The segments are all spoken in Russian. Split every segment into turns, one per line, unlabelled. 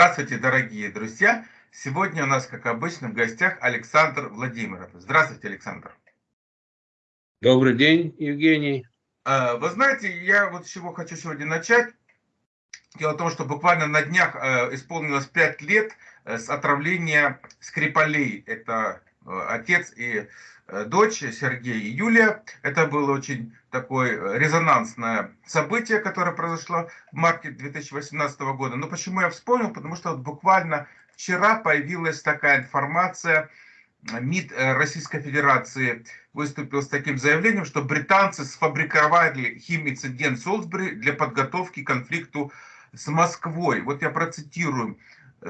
Здравствуйте, дорогие друзья! Сегодня у нас, как обычно, в гостях Александр Владимиров. Здравствуйте, Александр.
Добрый день, Евгений.
Э, вы знаете, я вот с чего хочу сегодня начать. Дело в том, что буквально на днях э, исполнилось 5 лет э, с отравления Скрипалей. Это отец и дочь Сергей и Юлия. Это было очень такое резонансное событие, которое произошло в марте 2018 года. Но почему я вспомнил? Потому что вот буквально вчера появилась такая информация, МИД Российской Федерации выступил с таким заявлением, что британцы сфабриковали химинцидент Солсбери для подготовки к конфликту с Москвой. Вот я процитирую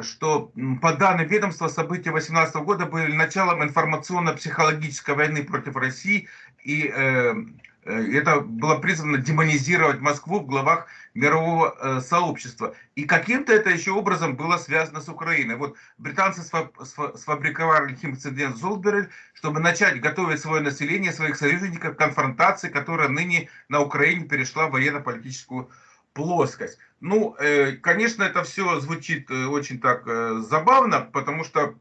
что по данным ведомства события 2018 года были началом информационно-психологической войны против России и э, Э, это было призвано демонизировать Москву в главах мирового э, сообщества. И каким-то это еще образом было связано с Украиной. Вот британцы сфабриковали инцидент Золберель, чтобы начать готовить свое население, своих союзников к конфронтации, которая ныне на Украине перешла в военно-политическую плоскость. Ну, э, конечно, это все звучит очень так забавно, потому что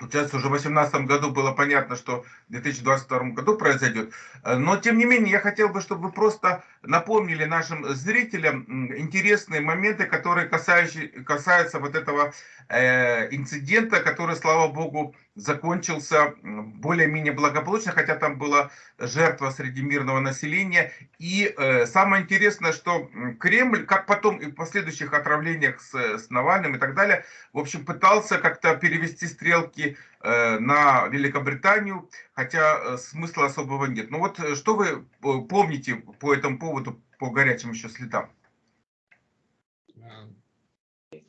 Сейчас уже в 2018 году было понятно, что в 2022 году произойдет. Но, тем не менее, я хотел бы, чтобы вы просто напомнили нашим зрителям интересные моменты, которые касаются, касаются вот этого э, инцидента, который, слава богу, закончился более-менее благополучно, хотя там была жертва среди мирного населения. И э, самое интересное, что Кремль, как потом и в последующих отравлениях с, с Навальным и так далее, в общем, пытался как-то перевести стрелки э, на Великобританию, хотя э, смысла особого нет. Ну вот э, что вы э, помните по этому поводу, по горячим еще следам?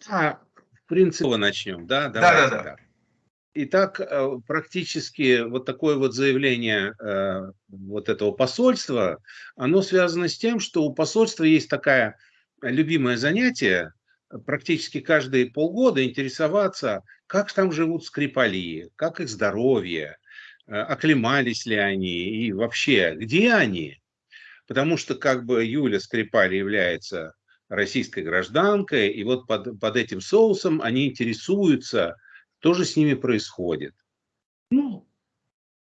А, в принципе, начнем, да? Давайте, да, да, да. Итак, э, практически вот такое вот заявление э, вот этого посольства, оно связано с тем, что у посольства есть такая любимое занятие, практически каждые полгода интересоваться, как там живут скрипали, как их здоровье, э, оклемались ли они и вообще, где они. Потому что как бы Юля Скрипали является российской гражданкой, и вот под, под этим соусом они интересуются, что же с ними происходит? Ну,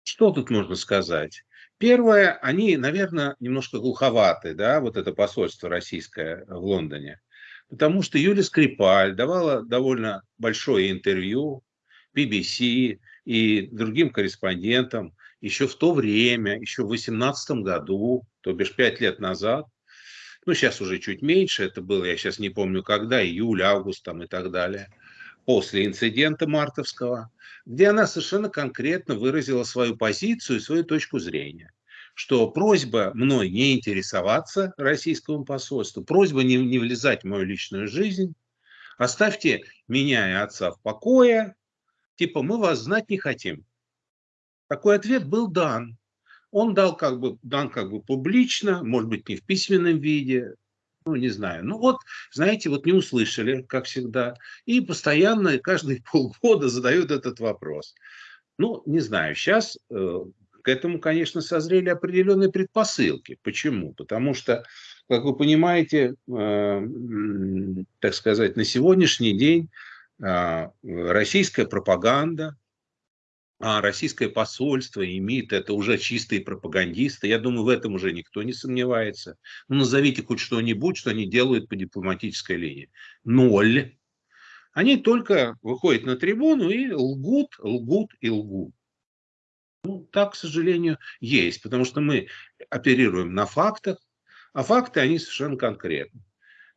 что тут можно сказать? Первое, они, наверное, немножко глуховаты, да, вот это посольство российское в Лондоне. Потому что Юлия Скрипаль давала довольно большое интервью BBC и другим корреспондентам еще в то время, еще в 2018 году, то бишь пять лет назад, ну, сейчас уже чуть меньше, это было, я сейчас не помню когда, июль, август там и так далее – после инцидента мартовского, где она совершенно конкретно выразила свою позицию и свою точку зрения что просьба мной не интересоваться российскому посольству, просьба не, не влезать в мою личную жизнь, оставьте меня и отца в покое, типа мы вас знать не хотим. Такой ответ был дан. Он дал как бы, дан как бы публично, может быть, не в письменном виде, ну, не знаю. Ну, вот, знаете, вот не услышали, как всегда, и постоянно, каждые полгода задают этот вопрос. Ну, не знаю, сейчас э, к этому, конечно, созрели определенные предпосылки. Почему? Потому что, как вы понимаете, э, так сказать, на сегодняшний день э, российская пропаганда, а российское посольство имеет это уже чистые пропагандисты. Я думаю, в этом уже никто не сомневается. Ну, назовите хоть что-нибудь, что они делают по дипломатической линии. Ноль. Они только выходят на трибуну и лгут, лгут и лгут. Ну, так, к сожалению, есть, потому что мы оперируем на фактах, а факты, они совершенно конкретны.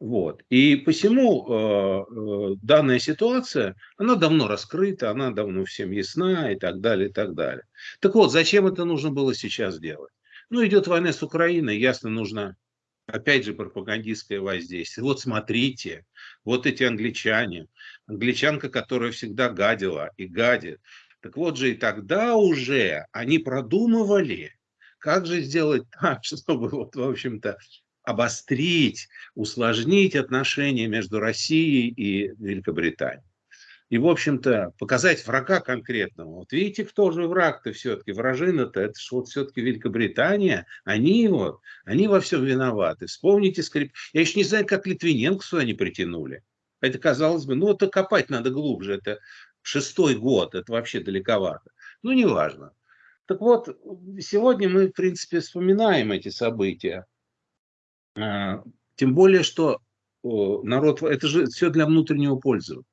Вот. И посему э, э, данная ситуация, она давно раскрыта, она давно всем ясна и так далее, и так далее. Так вот, зачем это нужно было сейчас делать? Ну, идет война с Украиной, ясно, нужно, опять же, пропагандистское воздействие. Вот смотрите, вот эти англичане, англичанка, которая всегда гадила и гадит. Так вот же и тогда уже они продумывали, как же сделать так, чтобы, вот, в общем-то, обострить, усложнить отношения между Россией и Великобританией. И, в общем-то, показать врага конкретного. Вот видите, кто же враг-то все-таки, вражина-то, это же вот все-таки Великобритания, они вот, они во всем виноваты. Вспомните скрип. Я еще не знаю, как Литвиненко сюда не притянули. Это, казалось бы, ну, это копать надо глубже, это шестой год, это вообще далековато. Ну, неважно. Так вот, сегодня мы, в принципе, вспоминаем эти события. А, тем более, что народ, это же все для внутреннего пользования.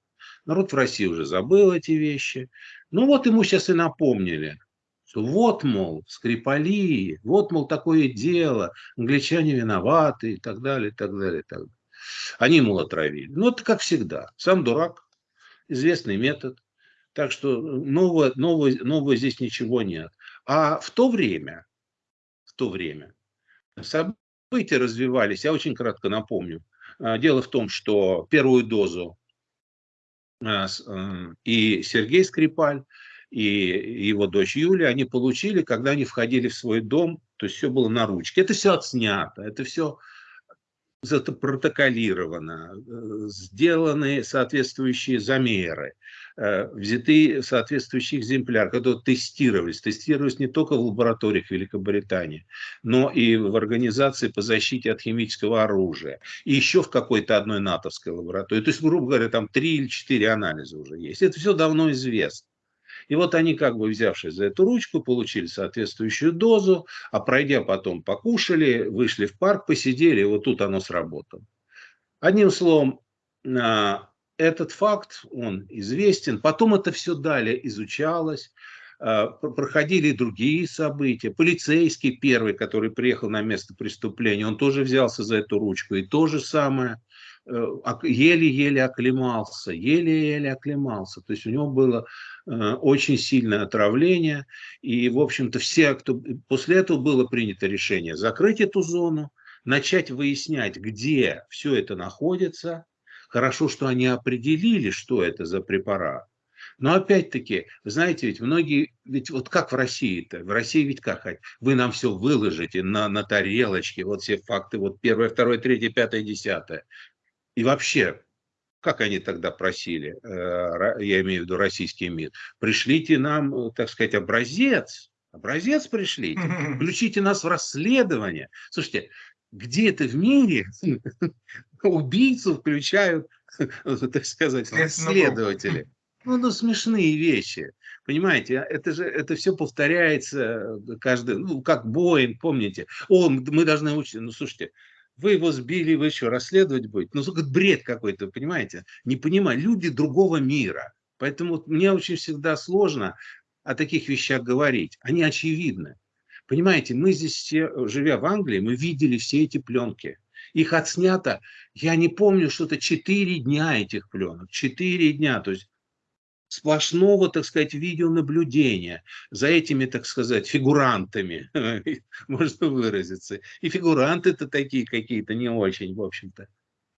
Народ в России уже забыл эти вещи. Ну вот ему сейчас и напомнили, что вот, мол, Скрипали, вот, мол, такое дело, англичане виноваты и так далее, и так далее, и так далее. Они, мол, отравили. Ну, это как всегда. Сам дурак, известный метод. Так что нового, нового, нового здесь ничего нет. А в то время, в то время события развивались, я очень кратко напомню. А, дело в том, что первую дозу а, э, и Сергей Скрипаль, и его дочь Юля, они получили, когда они входили в свой дом, то есть все было на ручке. Это все отснято, это все запротоколировано, э, сделаны соответствующие замеры, взяты соответствующие экземпляры, которые тестировались. Тестировались не только в лабораториях Великобритании, но и в организации по защите от химического оружия. И еще в какой-то одной натовской лаборатории. То есть, грубо говоря, там три или четыре анализа уже есть. Это все давно известно. И вот они, как бы взявшись за эту ручку, получили соответствующую дозу, а пройдя потом покушали, вышли в парк, посидели, и вот тут оно сработало. Одним словом, а, этот факт, он известен. Потом это все далее изучалось, а, проходили другие события. Полицейский первый, который приехал на место преступления, он тоже взялся за эту ручку. И то же самое Э, еле-еле оклемался, еле-еле оклемался. То есть у него было э, очень сильное отравление. И, в общем-то, все, кто... После этого было принято решение закрыть эту зону, начать выяснять, где все это находится. Хорошо, что они определили, что это за препарат. Но опять-таки, вы знаете, ведь многие, ведь вот как в России-то, в России ведь как, вы нам все выложите на, на тарелочке, вот все факты, вот первое, второе, третье, пятое, десятое. И вообще, как они тогда просили, э, я имею в виду российский МИД, пришлите нам, так сказать, образец, образец пришлите, включите нас в расследование. Слушайте, где это в мире убийцу включают, так сказать, следователи? Ну, ну, смешные вещи. Понимаете, а это же это все повторяется каждый, ну, как Боинг, помните? О, мы должны учиться. Ну, слушайте, вы его сбили, вы еще расследовать будете. Ну, это бред какой-то, понимаете? Не понимаю, люди другого мира. Поэтому мне очень всегда сложно о таких вещах говорить. Они очевидны. Понимаете, мы здесь все, живя в Англии, мы видели все эти пленки. Их отснято, я не помню, что-то 4 дня этих пленок. 4 дня. То есть сплошного, так сказать, видеонаблюдения за этими, так сказать, фигурантами, можно выразиться. И фигуранты-то такие какие-то не очень, в общем-то.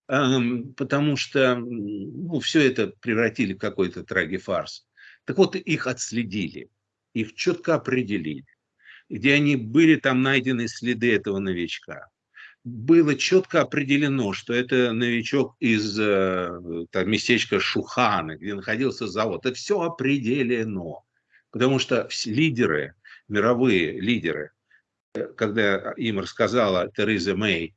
Потому что ну, все это превратили в какой-то трагифарс. Так вот, их отследили, их четко определили. Где они были, там найдены следы этого новичка было четко определено, что это новичок из э, там, местечка Шуханы, где находился завод. Это все определено. Потому что лидеры, мировые лидеры, э, когда им рассказала Тереза Мэй,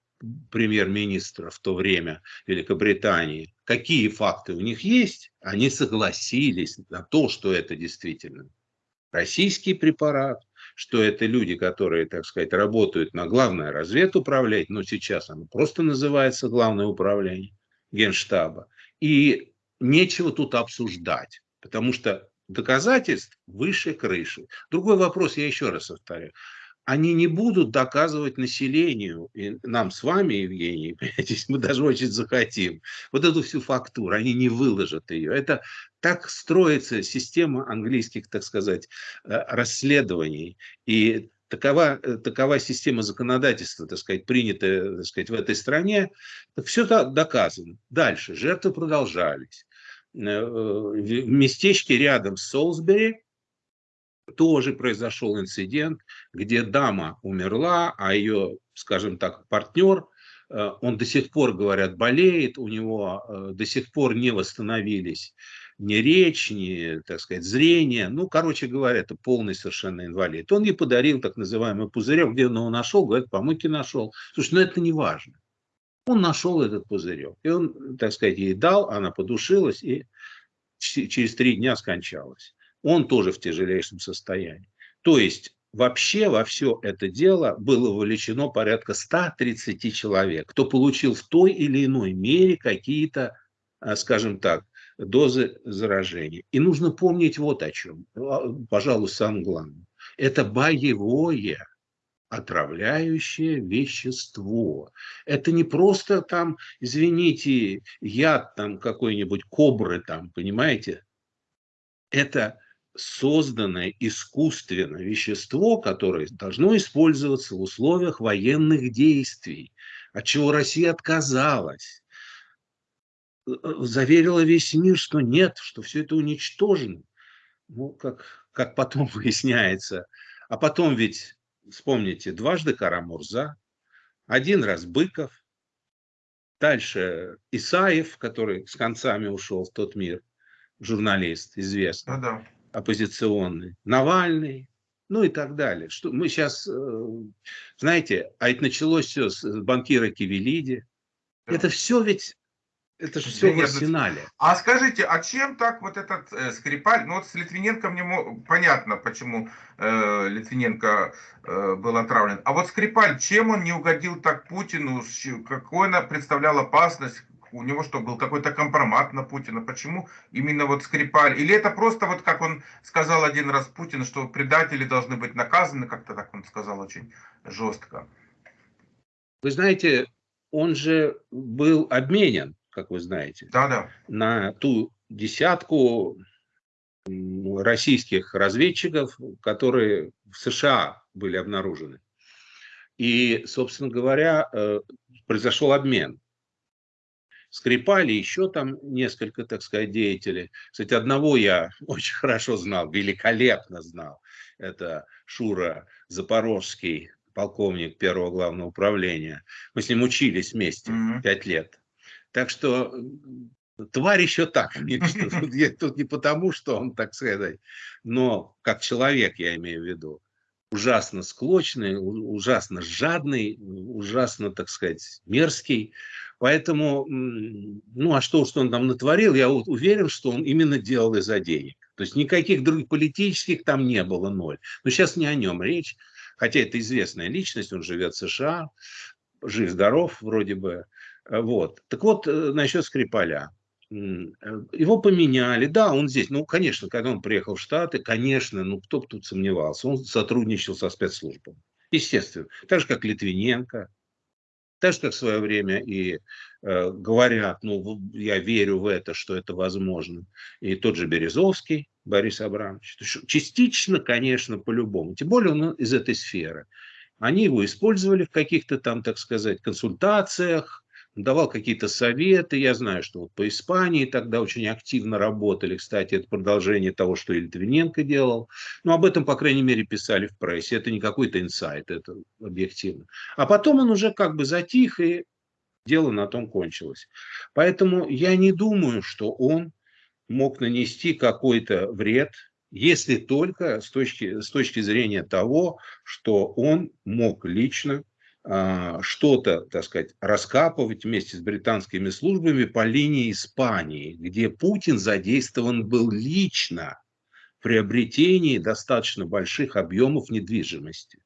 премьер-министра в то время Великобритании, какие факты у них есть, они согласились на то, что это действительно российский препарат, что это люди, которые, так сказать, работают на главное разведуправление, но сейчас оно просто называется главное управление генштаба. И нечего тут обсуждать, потому что доказательств выше крыши. Другой вопрос, я еще раз повторю они не будут доказывать населению, и нам с вами, Евгений, мы даже очень захотим, вот эту всю фактуру, они не выложат ее. Это так строится система английских, так сказать, э, расследований. И такова, э, такова система законодательства, так сказать, принятая так сказать, в этой стране, так все доказано. Дальше, жертвы продолжались. Э, в местечке рядом с Солсбери тоже произошел инцидент, где дама умерла, а ее, скажем так, партнер, э, он до сих пор, говорят, болеет, у него э, до сих пор не восстановились ни речь, ни, так сказать, зрение. Ну, короче говоря, это полный совершенно инвалид. Он ей подарил так называемый пузырек, где он его нашел, говорит, помойки нашел. Слушай, ну это не важно. Он нашел этот пузырек. И он, так сказать, ей дал, она подушилась и через три дня скончалась. Он тоже в тяжелейшем состоянии. То есть вообще во все это дело было вовлечено порядка 130 человек, кто получил в той или иной мере какие-то, а, скажем так, дозы заражения. И нужно помнить вот о чем, а, пожалуй, самое главное. Это боевое отравляющее вещество. Это не просто там, извините, яд там какой-нибудь кобры там, понимаете? Это созданное искусственно вещество, которое должно использоваться в условиях военных действий, от чего Россия отказалась, э, заверила весь мир, что нет, что все это уничтожено. Ну, как, как потом выясняется. А потом ведь, вспомните, дважды Карамурза, один раз Быков, дальше Исаев, который с концами ушел в тот мир, журналист известный. Да-да оппозиционный, Навальный, ну и так далее. Что мы сейчас, э, знаете, а это началось все с банкира Кивелиди. Да. Это все ведь, это же все в арсенале.
А скажите, а чем так вот этот э, Скрипаль, ну вот с Литвиненко мне понятно, почему э, Литвиненко э, был отравлен. А вот Скрипаль, чем он не угодил так Путину, какой она представляла опасность, у него что, был какой-то компромат на Путина? Почему именно вот Скрипаль? Или это просто вот, как он сказал один раз Путин, что предатели должны быть наказаны, как-то так он сказал очень жестко.
Вы знаете, он же был обменен, как вы знаете,
да, да.
на ту десятку российских разведчиков, которые в США были обнаружены. И, собственно говоря, э, произошел обмен. Скрипали еще там несколько, так сказать, деятелей. Кстати, одного я очень хорошо знал, великолепно знал. Это Шура Запорожский, полковник первого главного управления. Мы с ним учились вместе пять mm -hmm. лет. Так что тварь еще так. Тут не потому, что он, так сказать, но как человек, я имею в виду, ужасно склочный, ужасно жадный, ужасно, так сказать, мерзкий. Поэтому, ну а что, что он там натворил, я уверен, что он именно делал из-за денег. То есть никаких других политических там не было ноль. Но сейчас не о нем речь, хотя это известная личность, он живет в США, жив-здоров вроде бы. Вот. Так вот, э, насчет Скрипаля. Э, его поменяли, да, он здесь, ну, конечно, когда он приехал в Штаты, конечно, ну, кто бы тут сомневался, он сотрудничал со спецслужбами, естественно, так же, как Литвиненко, так же, как в свое время и э, говорят, ну, я верю в это, что это возможно. И тот же Березовский, Борис Абрамович. Частично, конечно, по-любому. Тем более он из этой сферы. Они его использовали в каких-то там, так сказать, консультациях, давал какие-то советы. Я знаю, что вот по Испании тогда очень активно работали. Кстати, это продолжение того, что и делал. Но об этом, по крайней мере, писали в прессе. Это не какой-то инсайт, это объективно. А потом он уже как бы затих, и дело на том кончилось. Поэтому я не думаю, что он мог нанести какой-то вред, если только с точки, с точки зрения того, что он мог лично что-то, так сказать, раскапывать вместе с британскими службами по линии Испании, где Путин задействован был лично в приобретении достаточно больших объемов недвижимости.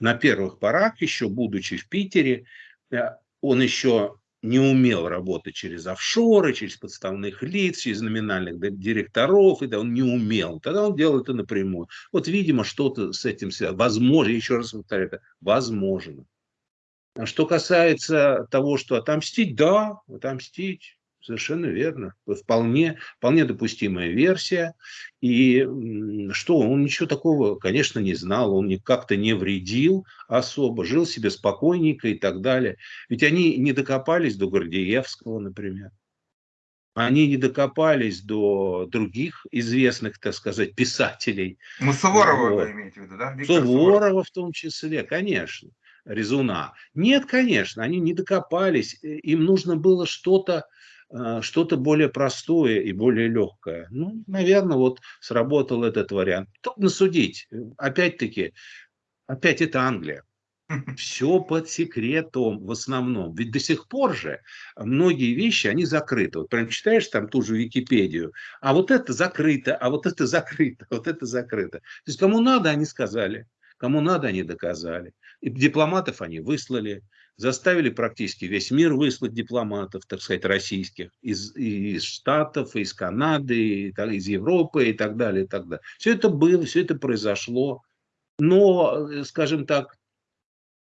На первых порах, еще будучи в Питере, э, он еще не умел работать через офшоры, через подставных лиц, через номинальных директоров, и да, он не умел. Тогда он делал это напрямую. Вот, видимо, что-то с этим связано. Возможно, еще раз повторяю, это возможно. А что касается того, что отомстить, да, отомстить, совершенно верно. Вполне, вполне допустимая версия. И что, он ничего такого, конечно, не знал, он как-то не вредил особо, жил себе спокойненько и так далее. Ведь они не докопались до Гордеевского, например. Они не докопались до других известных, так сказать, писателей.
Ну, Суворова вот. вы имеете в виду, да?
Виктор Суворова, в том числе, конечно. Резуна. Нет, конечно, они не докопались. Им нужно было что-то что-то более простое и более легкое. Ну, наверное, вот сработал этот вариант. Трудно судить. Опять-таки, опять это Англия. Все под секретом в основном. Ведь до сих пор же многие вещи, они закрыты. Вот прям читаешь там ту же Википедию, а вот это закрыто, а вот это закрыто, вот это закрыто. То есть кому надо, они сказали. Кому надо, они доказали. И дипломатов они выслали, заставили практически весь мир выслать дипломатов, так сказать, российских, из, из Штатов, из Канады, из Европы и так далее, и так далее. Все это было, все это произошло. Но, э, скажем так,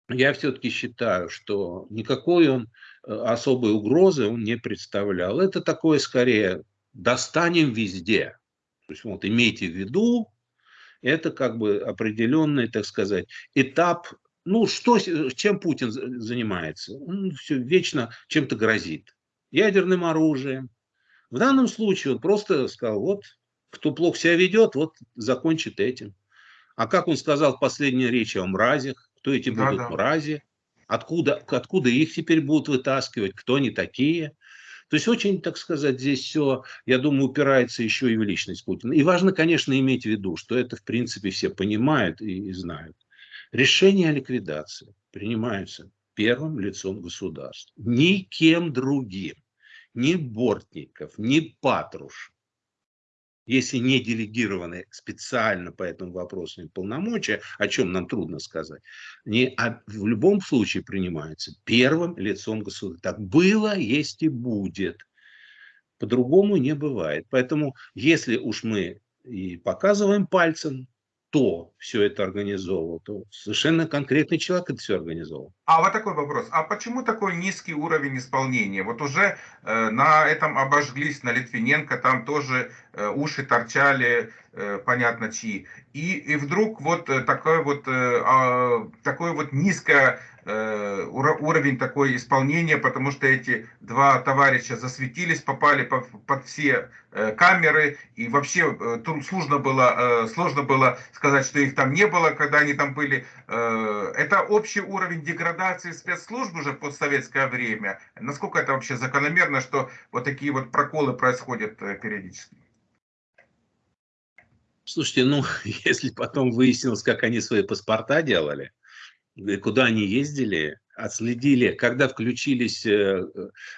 я все-таки считаю, что никакой он э, особой угрозы он не представлял. Это такое скорее достанем везде. То есть вот имейте в виду, это как бы определенный, так сказать, этап. Ну, что, чем Путин занимается? Он все вечно чем-то грозит. Ядерным оружием. В данном случае он просто сказал, вот, кто плохо себя ведет, вот закончит этим. А как он сказал в последней речи о мразях, кто эти будут да, да. мрази, откуда, откуда их теперь будут вытаскивать, кто они такие. То есть очень, так сказать, здесь все, я думаю, упирается еще и в личность Путина. И важно, конечно, иметь в виду, что это, в принципе, все понимают и, и знают. Решения о ликвидации принимаются первым лицом государства. Никем другим. Ни Бортников, ни Патруш если не делегированы специально по этому вопросу полномочия, о чем нам трудно сказать, не, а в любом случае принимаются первым лицом государства. Так было, есть и будет. По-другому не бывает. Поэтому, если уж мы и показываем пальцем кто все это организовывал, то совершенно конкретный человек это все организовал.
А вот такой вопрос. А почему такой низкий уровень исполнения? Вот уже э, на этом обожглись, на Литвиненко, там тоже э, уши торчали, э, понятно чьи. И, и вдруг вот э, такое вот, э, э, такое вот низкое Э, уровень такой исполнения, потому что эти два товарища засветились, попали под, все э, камеры, и вообще э, сложно было, сложно было сказать, что их там не было, когда они там были. Это общий уровень деградации спецслужб уже в постсоветское время. Насколько это вообще закономерно, что вот такие вот проколы происходят периодически?
Слушайте, ну, если потом выяснилось, как они свои паспорта делали, куда они ездили, отследили, когда включились э,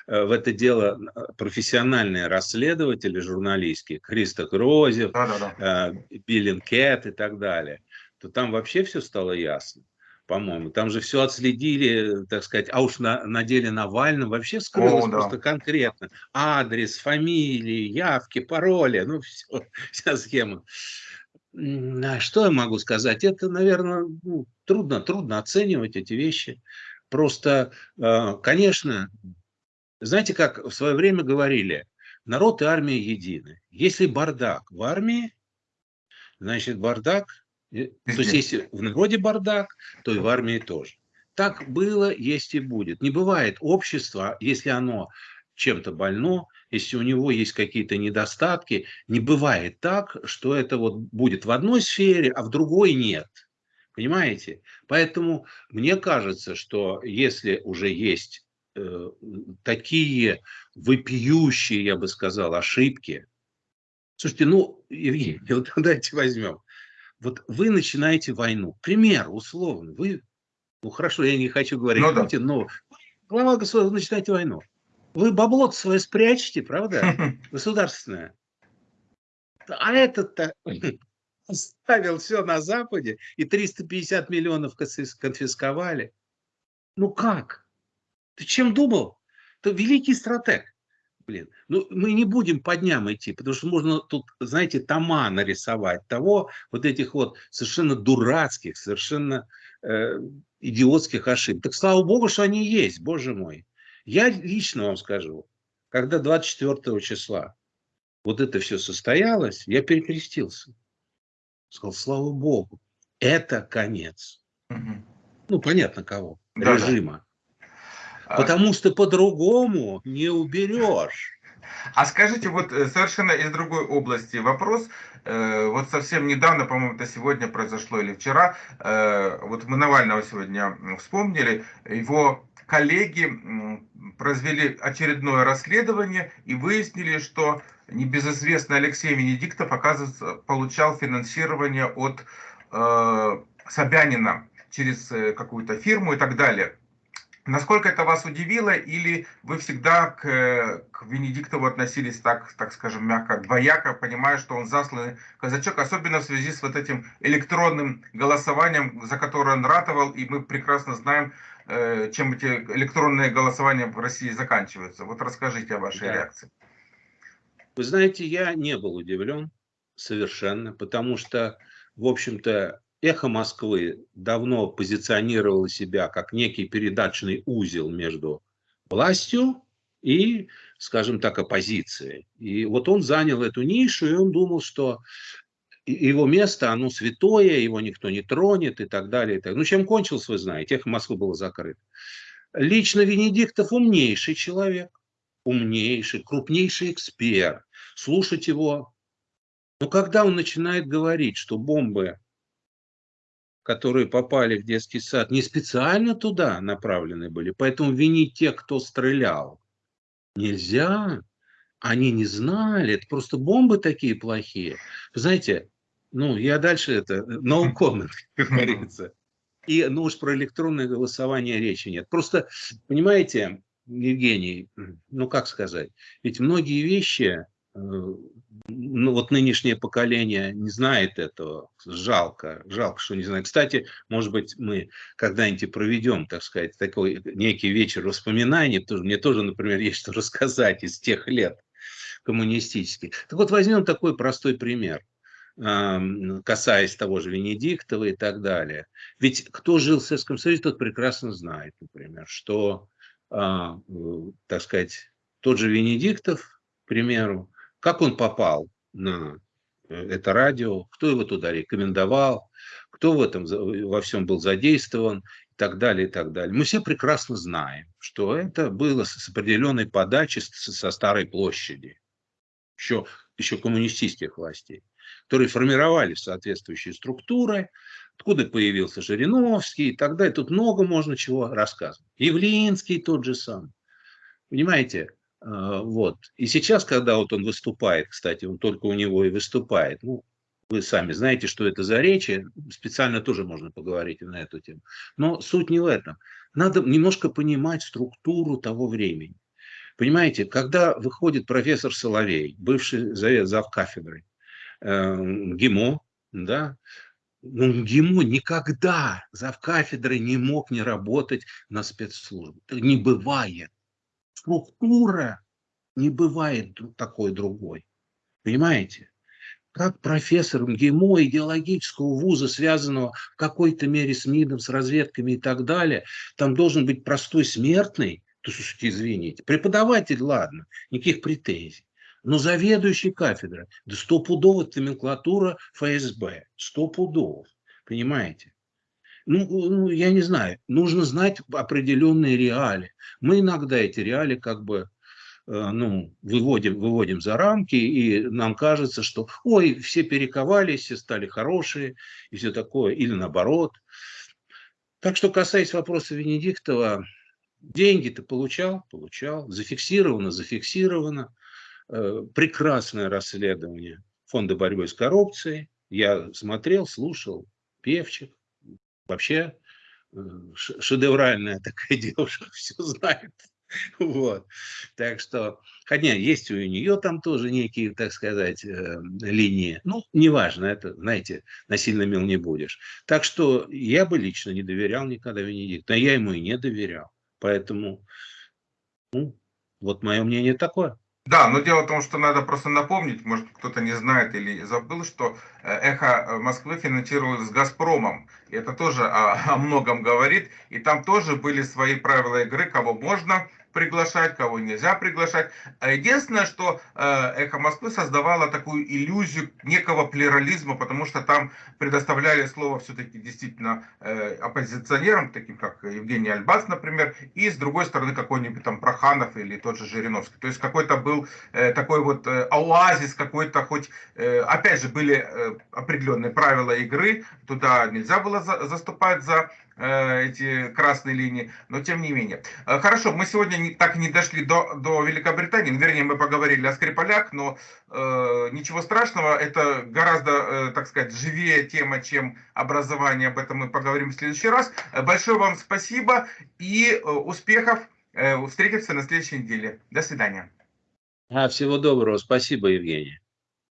э, в это дело профессиональные расследователи журналистские, Криста Грозев, да, да, да. Биллин Кэт и так далее, то там вообще все стало ясно по-моему. Там же все отследили, так сказать, а уж на, на деле Навального вообще скрылось О, да. просто конкретно. Адрес, фамилии, явки, пароли, ну все, вся схема. А что я могу сказать? Это, наверное, ну, трудно, трудно оценивать эти вещи. Просто, а, конечно, знаете, как в свое время говорили, народ и армия едины. Если бардак в армии, значит бардак, то есть если в народе бардак, то и в армии тоже. Так было, есть и будет. Не бывает общества, если оно чем-то больно, если у него есть какие-то недостатки, не бывает так, что это вот будет в одной сфере, а в другой нет. Понимаете? Поэтому мне кажется, что если уже есть э, такие вопиющие, я бы сказал, ошибки, слушайте, ну, Евгений, вот давайте возьмем. Вот вы начинаете войну. Пример, условно. Вы, ну хорошо, я не хочу говорить ну, Путин, да. но глава государства, начинаете войну. Вы бабло свое спрячете, правда? Государственное. А этот-то оставил все на Западе и 350 миллионов конфисковали. Ну как? Ты чем думал? Ты великий стратег. Блин, ну мы не будем по дням идти, потому что можно тут, знаете, тома нарисовать того, вот этих вот совершенно дурацких, совершенно э, идиотских ошибок. Так слава богу, что они есть, боже мой. Я лично вам скажу, когда 24 числа вот это все состоялось, я перекрестился. Сказал, слава Богу, это конец. Угу. Ну, понятно кого. Да, режима. Да. Потому что по-другому не уберешь.
А скажите, вот э, совершенно из другой области вопрос. Э, вот совсем недавно, по-моему, это сегодня произошло или вчера, э, вот мы Навального сегодня вспомнили, его коллеги произвели очередное расследование и выяснили, что небезызвестный Алексей Венедиктов, оказывается, получал финансирование от э, Собянина через какую-то фирму и так далее. Насколько это вас удивило, или вы всегда к, к Венедиктову относились так, так скажем, мягко, двояко, понимая, что он засланный казачок, особенно в связи с вот этим электронным голосованием, за которое он ратовал, и мы прекрасно знаем, э, чем эти электронные голосования в России заканчиваются. Вот расскажите о вашей да. реакции.
Вы знаете, я не был удивлен совершенно, потому что, в общем-то, Эхо Москвы давно позиционировало себя как некий передачный узел между властью и, скажем так, оппозицией. И вот он занял эту нишу, и он думал, что его место, оно святое, его никто не тронет и так далее. И так. Ну, чем кончилось, вы знаете, эхо Москвы было закрыто. Лично Венедиктов умнейший человек, умнейший, крупнейший эксперт. Слушать его. Но когда он начинает говорить, что бомбы которые попали в детский сад, не специально туда направлены были. Поэтому винить тех, кто стрелял, нельзя. Они не знали, это просто бомбы такие плохие. Вы знаете, ну, я дальше это, no comment, как говорится. И, ну уж про электронное голосование речи нет. Просто, понимаете, Евгений, ну как сказать, ведь многие вещи, Э, ну, вот нынешнее поколение не знает этого. Жалко, жалко, что не знает. Кстати, может быть, мы когда-нибудь проведем, так сказать, такой некий вечер воспоминаний, потому что мне тоже, например, есть что рассказать из тех лет коммунистических. Так вот, возьмем такой простой пример касаясь того же Венедиктова и так далее. Ведь кто жил в Советском Союзе, тот прекрасно знает, например, что, а, так сказать, тот же Венедиктов, к примеру, как он попал на э, это радио, кто его туда рекомендовал, кто в этом во всем был задействован и так далее, и так далее. Мы все прекрасно знаем, что это было с определенной подачи со старой площади, еще, еще коммунистических властей, которые формировали соответствующие структуры, откуда появился Жириновский и так далее. Тут много можно чего рассказывать. Явлинский тот же самый. Понимаете, а, вот. И сейчас, когда вот он выступает, кстати, он только у него и выступает, ну, вы сами знаете, что это за речи, специально тоже можно поговорить на эту тему. Но суть не в этом. Надо немножко понимать структуру того времени. Понимаете, когда выходит профессор Соловей, бывший зав кафедры, э, ГИМО, да, ну, ГИМО никогда зав кафедры не мог не работать на спецслужбе. Не бывает структура не бывает такой другой. Понимаете? Как профессор МГИМО идеологического вуза, связанного в какой-то мере с МИДом, с разведками и так далее, там должен быть простой смертный, то слушайте, извините, преподаватель, ладно, никаких претензий. Но заведующий кафедрой, да стопудово номенклатура ФСБ, стопудово, понимаете? Ну, ну, я не знаю, нужно знать определенные реалии. Мы иногда эти реалии как бы э, ну, выводим, выводим за рамки, и нам кажется, что ой, все перековались, все стали хорошие, и все такое, или наоборот. Так что, касаясь вопроса Венедиктова, деньги-то получал, получал, зафиксировано, зафиксировано. Э, прекрасное расследование Фонда борьбы с коррупцией. Я смотрел, слушал, певчик, вообще э, шедевральная такая девушка, все знает. Вот. Так что, хотя есть у нее там тоже некие, так сказать, э, линии. Ну, неважно, это, знаете, насильно мил не будешь. Так что я бы лично не доверял никогда Венедикту, а я ему и не доверял. Поэтому, ну, вот мое мнение такое.
Да, но дело в том, что надо просто напомнить, может кто-то не знает или забыл, что э, «Эхо Москвы» финансировалось с «Газпромом». И это тоже о, о многом говорит. И там тоже были свои правила игры, кого можно приглашать, кого нельзя приглашать. А единственное, что э, «Эхо Москвы» создавало такую иллюзию некого плюрализма, потому что там предоставляли слово все-таки действительно э, оппозиционерам, таким как Евгений Альбац, например, и с другой стороны какой-нибудь там Проханов или тот же Жириновский. То есть какой-то был э, такой вот оазис, какой-то хоть, опять же, были определенные правила игры, туда нельзя было заступать за эти красные линии, но тем не менее. Э, хорошо, мы сегодня не, так и не дошли до, до Великобритании, ну, вернее, мы поговорили о Скрипалях, но э, ничего страшного, это гораздо, э, так сказать, живее тема, чем образование, об этом мы поговорим в следующий раз. Э, большое вам спасибо и э, успехов, э, встретимся на следующей неделе. До свидания.
А, всего доброго, спасибо, Евгений.